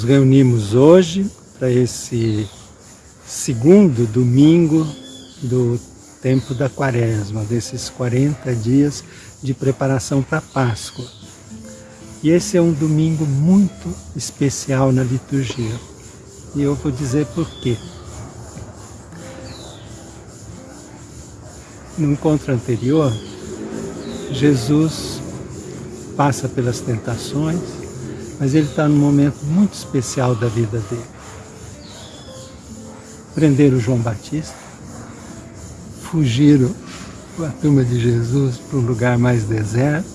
Nos reunimos hoje para esse segundo domingo do tempo da quaresma, desses 40 dias de preparação para a Páscoa. E esse é um domingo muito especial na liturgia. E eu vou dizer por quê. No encontro anterior, Jesus passa pelas tentações, mas ele está num momento muito especial da vida dele. Prenderam João Batista, fugiram a turma de Jesus para um lugar mais deserto,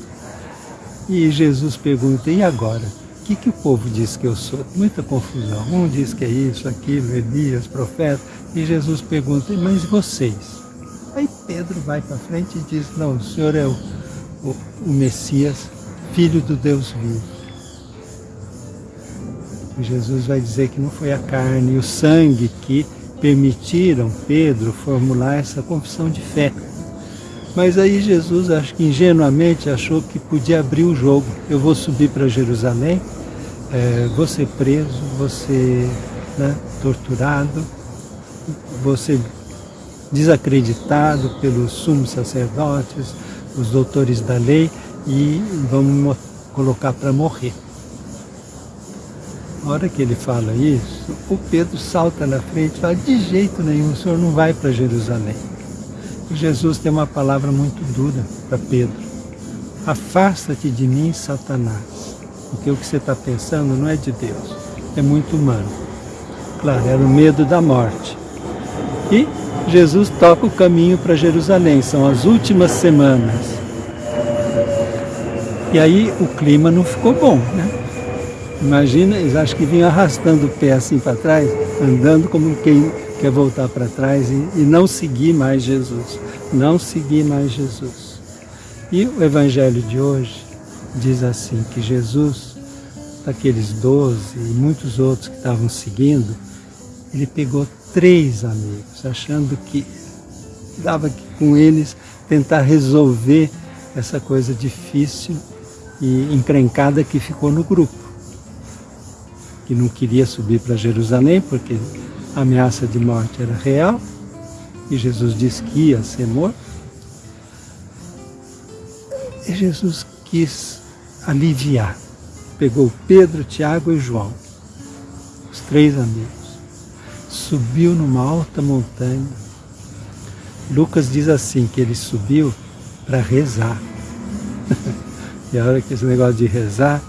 e Jesus pergunta, e agora? O que, que o povo diz que eu sou? Muita confusão. Um diz que é isso, aquilo, Elias, profeta. E Jesus pergunta, mas vocês? Aí Pedro vai para frente e diz, não, o Senhor é o, o, o Messias, Filho do Deus vivo. Jesus vai dizer que não foi a carne e o sangue que permitiram Pedro formular essa confissão de fé. Mas aí Jesus, acho que ingenuamente, achou que podia abrir o jogo. Eu vou subir para Jerusalém, é, vou ser preso, vou ser né, torturado, vou ser desacreditado pelos sumos sacerdotes, os doutores da lei, e vamos colocar para morrer. Na hora que ele fala isso, o Pedro salta na frente e fala, de jeito nenhum, o senhor não vai para Jerusalém. E Jesus tem uma palavra muito dura para Pedro. Afasta-te de mim, Satanás, porque o que você está pensando não é de Deus, é muito humano. Claro, era o medo da morte. E Jesus toca o caminho para Jerusalém, são as últimas semanas. E aí o clima não ficou bom, né? Imagina, eles acham que vinham arrastando o pé assim para trás, andando como quem quer voltar para trás e, e, não seguir mais Jesus. Não seguir mais Jesus. E o Evangelho de hoje diz assim, que Jesus, daqueles doze e muitos outros que estavam seguindo, ele pegou três amigos, achando que dava que com eles tentar resolver essa coisa difícil e encrencada que ficou no grupo, que não queria subir para Jerusalém porque a ameaça de morte era real e Jesus disse que ia ser morto. E Jesus quis aliviar. Pegou Pedro, Tiago e João, os três amigos, subiu numa alta montanha. Lucas diz assim, que ele subiu para rezar. E a hora que esse negócio de rezar,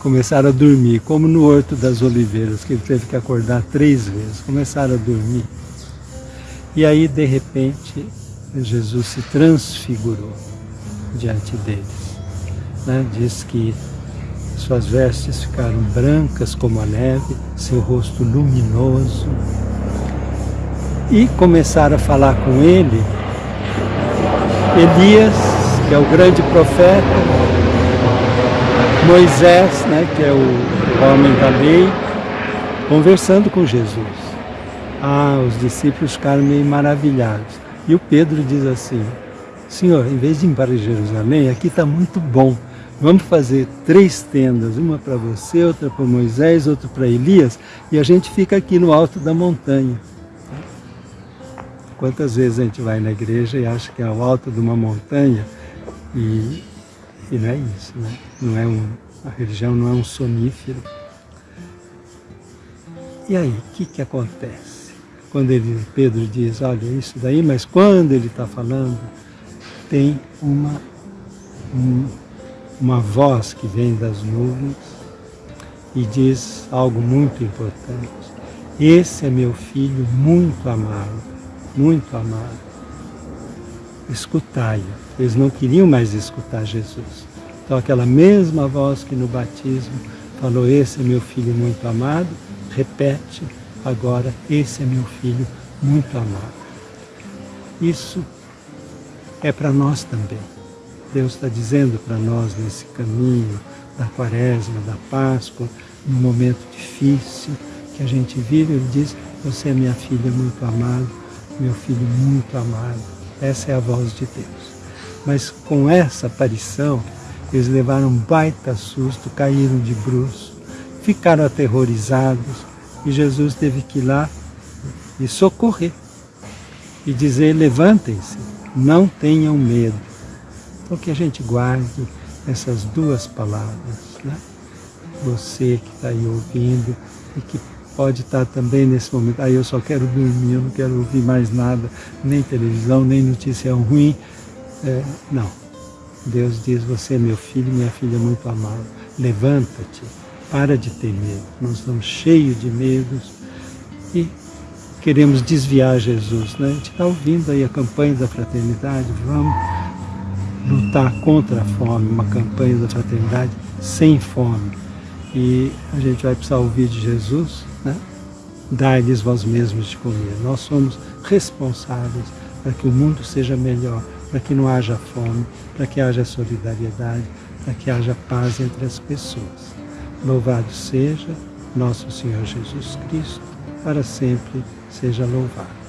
começaram a dormir, como no Horto das Oliveiras, que ele teve que acordar três vezes, começaram a dormir. E aí, de repente, Jesus se transfigurou diante deles. Né? Diz que suas vestes ficaram brancas como a neve, seu rosto luminoso. E começaram a falar com ele Elias, que é o grande profeta, Moisés, né, que é o homem da lei, conversando com Jesus. Ah, os discípulos ficaram meio maravilhados. E o Pedro diz assim, Senhor, em vez de ir para Jerusalém, aqui está muito bom. Vamos fazer três tendas, uma para você, outra para Moisés, outra para Elias, e a gente fica aqui no alto da montanha. Quantas vezes a gente vai na igreja e acha que é o alto de uma montanha e e não é isso, né? Não é um, a religião não é um sonífero. E aí, o que, que acontece? Quando ele, Pedro diz, olha, isso daí, mas quando ele está falando, tem uma, um, uma voz que vem das nuvens e diz algo muito importante. Esse é meu filho muito amado, muito amado. Escutai-o. Eles não queriam mais escutar Jesus. Então aquela mesma voz que no batismo falou, esse é meu filho muito amado, repete agora, esse é meu filho muito amado. Isso é para nós também. Deus está dizendo para nós nesse caminho da quaresma, da Páscoa, num momento difícil que a gente vive, Ele diz, você é minha filha muito amada, meu filho muito amado. Essa é a voz de Deus. Mas com essa aparição, eles levaram um baita susto, caíram de bruços, ficaram aterrorizados e Jesus teve que ir lá e socorrer e dizer: levantem-se, não tenham medo. Então que a gente guarde essas duas palavras. Né? Você que está aí ouvindo e que pode estar também nesse momento, aí ah, eu só quero dormir, eu não quero ouvir mais nada, nem televisão, nem notícia ruim. É, não. Deus diz, você é meu filho, minha filha muito amada. Levanta-te, para de ter medo. Nós estamos cheios de medos e queremos desviar Jesus. Né? A gente está ouvindo aí a campanha da fraternidade, vamos lutar contra a fome, uma campanha da fraternidade sem fome. E a gente vai precisar ouvir de Jesus, né? Dai-lhes vós mesmos de comer. Nós somos responsáveis para que o mundo seja melhor, para que não haja fome, para que haja solidariedade, para que haja paz entre as pessoas. Louvado seja nosso Senhor Jesus Cristo, para sempre seja louvado.